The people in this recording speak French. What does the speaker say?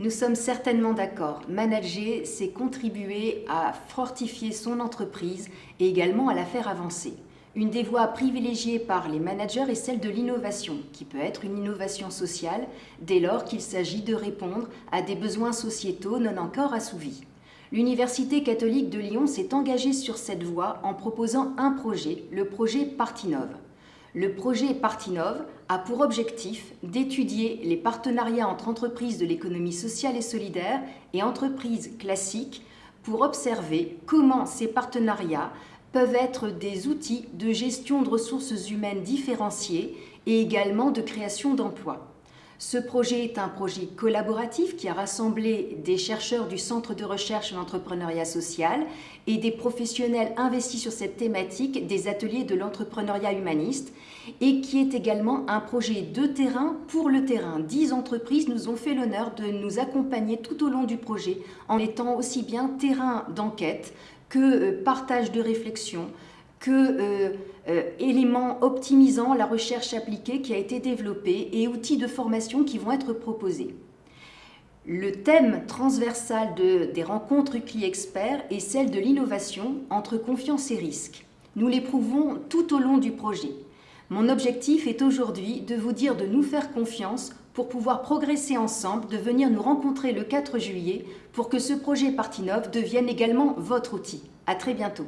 Nous sommes certainement d'accord. Manager, c'est contribuer à fortifier son entreprise et également à la faire avancer. Une des voies privilégiées par les managers est celle de l'innovation, qui peut être une innovation sociale dès lors qu'il s'agit de répondre à des besoins sociétaux non encore assouvis. L'Université catholique de Lyon s'est engagée sur cette voie en proposant un projet, le projet Partinov. Le projet Partinov a pour objectif d'étudier les partenariats entre entreprises de l'économie sociale et solidaire et entreprises classiques pour observer comment ces partenariats peuvent être des outils de gestion de ressources humaines différenciées et également de création d'emplois. Ce projet est un projet collaboratif qui a rassemblé des chercheurs du Centre de recherche en entrepreneuriat social et des professionnels investis sur cette thématique des ateliers de l'entrepreneuriat humaniste et qui est également un projet de terrain pour le terrain. Dix entreprises nous ont fait l'honneur de nous accompagner tout au long du projet en étant aussi bien terrain d'enquête que euh, partage de réflexion, euh, euh, éléments optimisant la recherche appliquée qui a été développée et outils de formation qui vont être proposés. Le thème transversal de, des rencontres UCLI Experts est celle de l'innovation entre confiance et risque. Nous l'éprouvons tout au long du projet. Mon objectif est aujourd'hui de vous dire de nous faire confiance pour pouvoir progresser ensemble, de venir nous rencontrer le 4 juillet pour que ce projet Partinov devienne également votre outil. À très bientôt.